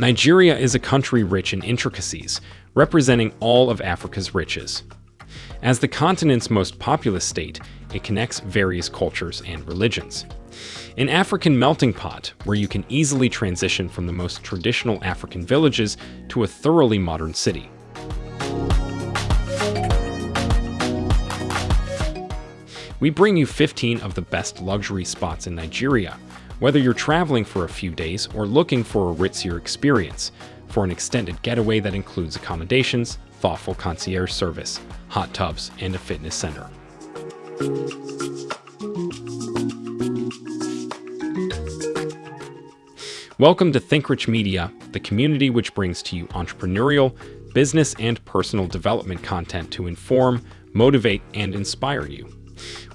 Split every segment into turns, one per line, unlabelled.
Nigeria is a country rich in intricacies, representing all of Africa's riches. As the continent's most populous state, it connects various cultures and religions. An African melting pot where you can easily transition from the most traditional African villages to a thoroughly modern city. We bring you 15 of the best luxury spots in Nigeria, whether you're traveling for a few days or looking for a ritzier experience, for an extended getaway that includes accommodations, thoughtful concierge service, hot tubs, and a fitness center. Welcome to ThinkRich Media, the community which brings to you entrepreneurial, business, and personal development content to inform, motivate, and inspire you.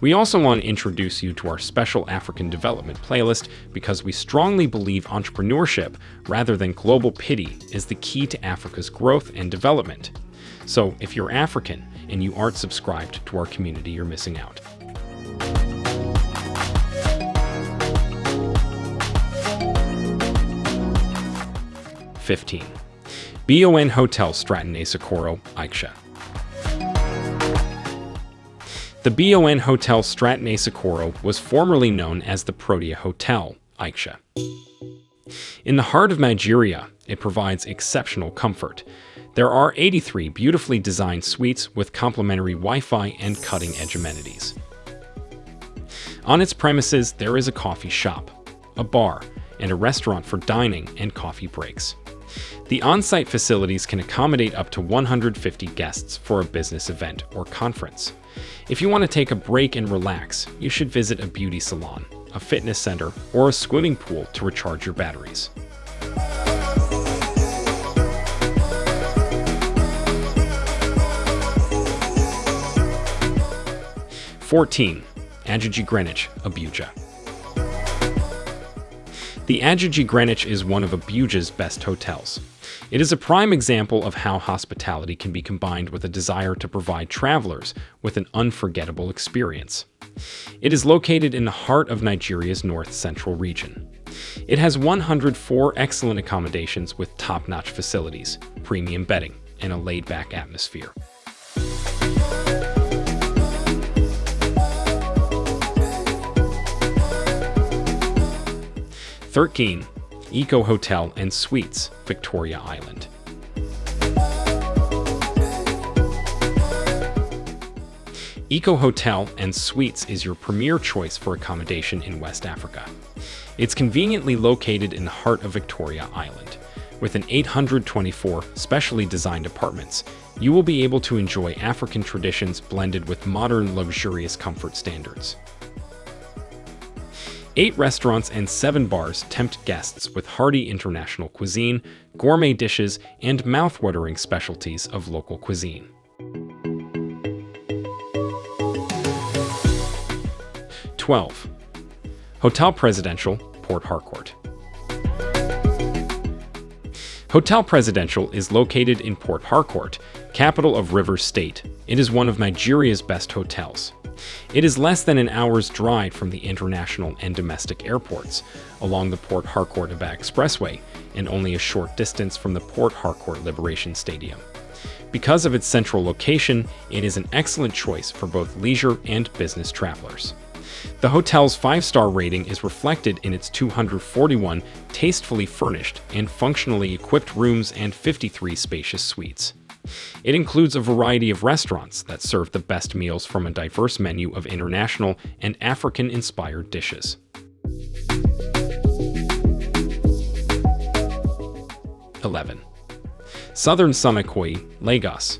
We also want to introduce you to our special African development playlist because we strongly believe entrepreneurship, rather than global pity, is the key to Africa's growth and development. So if you're African and you aren't subscribed to our community, you're missing out. Fifteen. BON Hotel Stratton Asokoro, Aiksha. The BON Hotel Stratton Asokoro was formerly known as the Protea Hotel, Aiksha. In the heart of Nigeria, it provides exceptional comfort. There are 83 beautifully designed suites with complimentary Wi-Fi and cutting-edge amenities. On its premises, there is a coffee shop, a bar, and a restaurant for dining and coffee breaks. The on-site facilities can accommodate up to 150 guests for a business event or conference. If you want to take a break and relax, you should visit a beauty salon, a fitness center, or a swimming pool to recharge your batteries. Fourteen, Ajiji Greenwich, Abuja. The Ajiji Greenwich is one of Abuja's best hotels. It is a prime example of how hospitality can be combined with a desire to provide travelers with an unforgettable experience. It is located in the heart of Nigeria's north-central region. It has 104 excellent accommodations with top-notch facilities, premium bedding, and a laid-back atmosphere. Thirteen, Eko Hotel and Suites, Victoria Island. Eko Hotel and Suites is your premier choice for accommodation in West Africa. It's conveniently located in the heart of Victoria Island. With an 824 specially designed apartments, you will be able to enjoy African traditions blended with modern luxurious comfort standards. Eight restaurants and seven bars tempt guests with hearty international cuisine, gourmet dishes, and mouth-watering specialties of local cuisine. Twelve. Hotel Presidential, Port Harcourt. Hotel Presidential is located in Port Harcourt, capital of Rivers State. It is one of Nigeria's best hotels. It is less than an hour's drive from the international and domestic airports, along the Port Harcourt-Aba Expressway, and only a short distance from the Port Harcourt Liberation Stadium. Because of its central location, it is an excellent choice for both leisure and business travelers. The hotel's five-star rating is reflected in its 241 tastefully furnished and functionally equipped rooms and 53 spacious suites. It includes a variety of restaurants that serve the best meals from a diverse menu of international and African-inspired dishes. Eleven. Southern Sun Ikoyi, Lagos.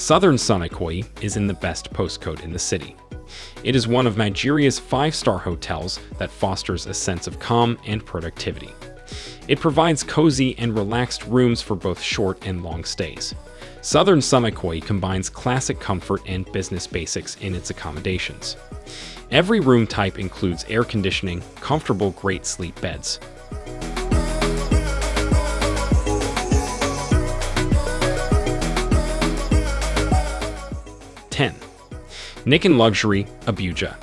Southern Sun Ikoyi is in the best postcode in the city. It is one of Nigeria's five-star hotels that fosters a sense of calm and productivity. It provides cozy and relaxed rooms for both short and long stays. Southern Sun Ikoyi combines classic comfort and business basics in its accommodations. Every room type includes air conditioning, comfortable great sleep beds, Nicon Luxury, Abuja.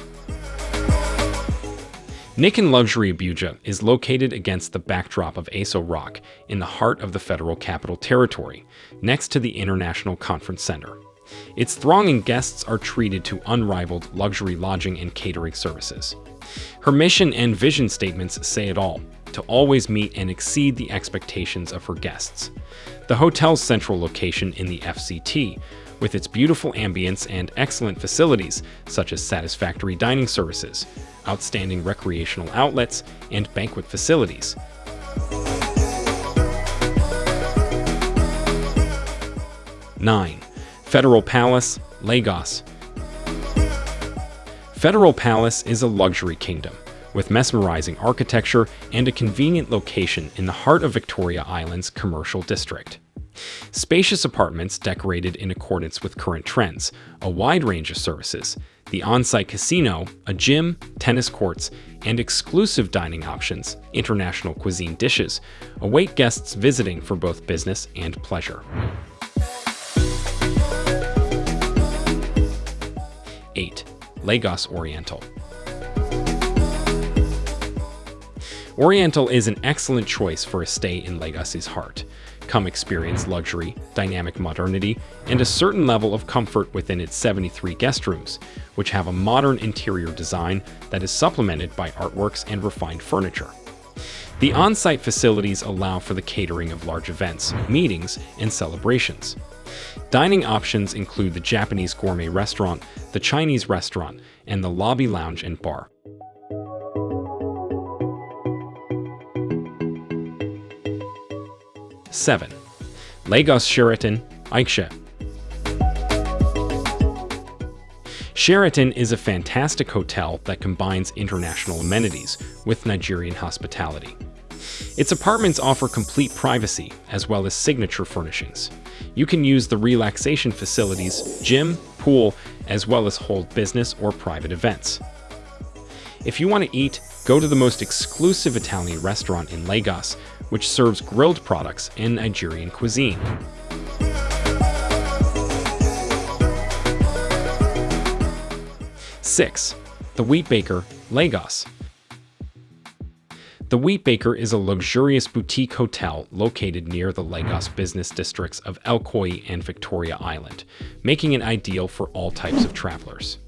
Nicon Luxury Abuja is located against the backdrop of Aso Rock in the heart of the Federal Capital Territory, next to the International Conference Center. Its thronging guests are treated to unrivaled luxury lodging and catering services. Her mission and vision statements say it all, to always meet and exceed the expectations of her guests. The hotel's central location in the FCT, with its beautiful ambience and excellent facilities such as satisfactory dining services, outstanding recreational outlets, and banquet facilities. Nine, Federal Palace, Lagos. Federal Palace is a luxury kingdom with mesmerizing architecture and a convenient location in the heart of Victoria Island's commercial district. Spacious apartments decorated in accordance with current trends, a wide range of services, the on-site casino, a gym, tennis courts, and exclusive dining options, international cuisine dishes, await guests visiting for both business and pleasure. 8. Lagos Oriental Oriental is an excellent choice for a stay in Lagos's heart. Come experience luxury, dynamic modernity, and a certain level of comfort within its 73 guest rooms, which have a modern interior design that is supplemented by artworks and refined furniture. The on-site facilities allow for the catering of large events, meetings, and celebrations. Dining options include the Japanese gourmet restaurant, the Chinese restaurant, and the lobby lounge and bar. 7. Lagos Sheraton, Aisha. Sheraton is a fantastic hotel that combines international amenities with Nigerian hospitality. Its apartments offer complete privacy as well as signature furnishings. You can use the relaxation facilities, gym, pool, as well as hold business or private events. If you want to eat, go to the most exclusive Italian restaurant in Lagos, which serves grilled products and Nigerian cuisine. Six, The Wheat Baker, Lagos. The Wheat Baker is a luxurious boutique hotel located near the Lagos business districts of El and Victoria Island, making it ideal for all types of travelers.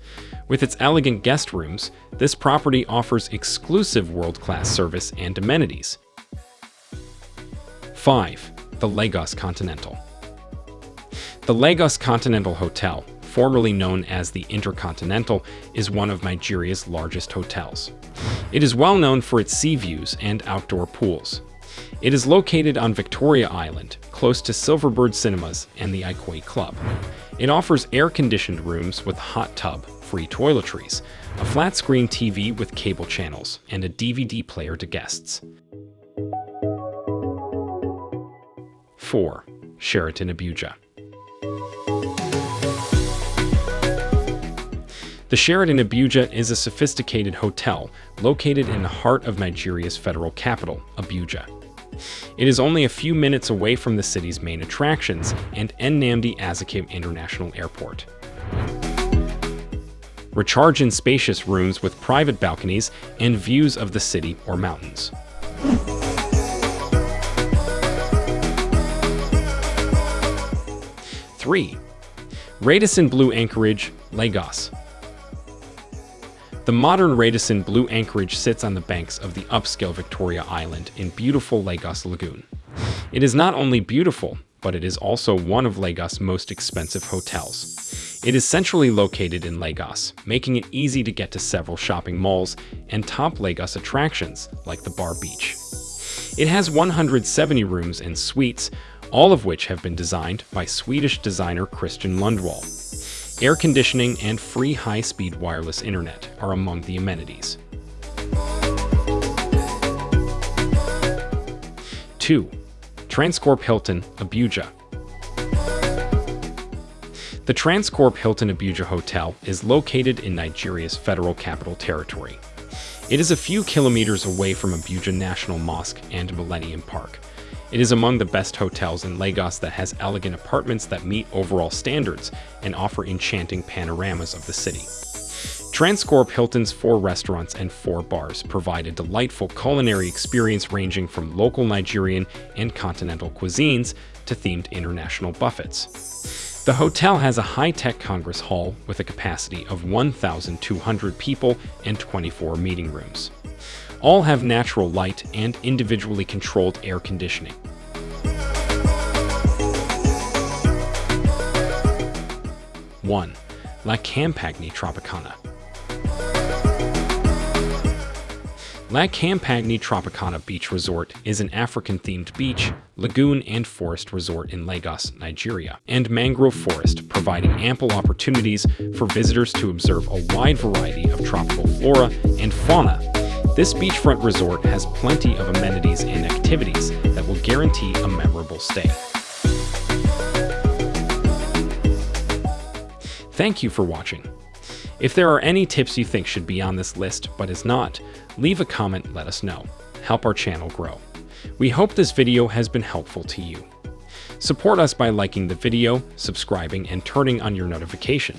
With its elegant guest rooms, this property offers exclusive world-class service and amenities. 5. The Lagos Continental The Lagos Continental Hotel, formerly known as the Intercontinental, is one of Nigeria's largest hotels. It is well known for its sea views and outdoor pools. It is located on Victoria Island, close to Silverbird Cinemas and the Ikoyi Club. It offers air-conditioned rooms with hot tub, free toiletries, a flat-screen TV with cable channels, and a DVD player to guests. 4. Sheraton Abuja The Sheraton Abuja is a sophisticated hotel located in the heart of Nigeria's federal capital, Abuja. It is only a few minutes away from the city's main attractions and Nnamdi Azikiwe International Airport. Recharge in spacious rooms with private balconies and views of the city or mountains. Three, Radisson Blu Anchorage, Lagos. The modern Radisson Blu Anchorage sits on the banks of the upscale Victoria Island in beautiful Lagos Lagoon. It is not only beautiful, but it is also one of Lagos' most expensive hotels. It is centrally located in Lagos, making it easy to get to several shopping malls and top Lagos attractions like the Bar Beach. It has 170 rooms and suites, all of which have been designed by Swedish designer Christian Lundwall. Air conditioning and free high-speed wireless internet are among the amenities. 2. Transcorp Hilton, Abuja. The Transcorp Hilton Abuja Hotel is located in Nigeria's Federal Capital Territory. It is a few kilometers away from Abuja National Mosque and Millennium Park. It is among the best hotels in Lagos that has elegant apartments that meet overall standards and offer enchanting panoramas of the city. Transcorp Hilton's four restaurants and four bars provide a delightful culinary experience ranging from local Nigerian and continental cuisines to themed international buffets. The hotel has a high-tech congress hall with a capacity of 1,200 people and 24 meeting rooms. All have natural light and individually controlled air conditioning. One, La Campagna Tropicana. La Campagna Tropicana Beach Resort is an African-themed beach, lagoon, and forest resort in Lagos, Nigeria, and mangrove forest, providing ample opportunities for visitors to observe a wide variety of tropical flora and fauna. This beachfront resort has plenty of amenities and activities that will guarantee a memorable stay. Thank you for watching. If there are any tips you think should be on this list but is not, leave a comment let us know. Help our channel grow. We hope this video has been helpful to you. Support us by liking the video, subscribing, and turning on your notification.